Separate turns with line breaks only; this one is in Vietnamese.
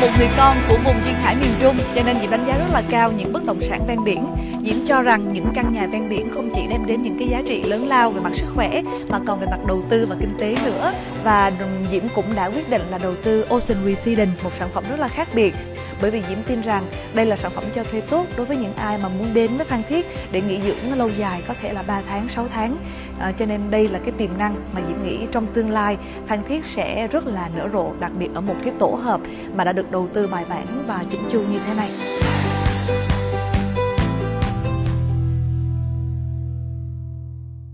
một người con của vùng duyên hải miền Trung cho nên Diễm đánh giá rất là cao những bất động sản ven biển. Diễm cho rằng những căn nhà ven biển không chỉ đem đến những cái giá trị lớn lao về mặt sức khỏe mà còn về mặt đầu tư và kinh tế nữa. Và Diễm cũng đã quyết định là đầu tư Ocean Residence, một sản phẩm rất là khác biệt bởi vì Diễm tin rằng đây là sản phẩm cho thuê tốt đối với những ai mà muốn đến với Phan Thiết để nghỉ dưỡng lâu dài có thể là 3 tháng, 6 tháng. À, cho nên đây là cái tiềm năng mà Diễm nghĩ trong tương lai Phan Thiết sẽ rất là nở rộ, đặc biệt ở một cái tổ hợp mà đã được đầu tư bài bản và chỉnh chu như thế này.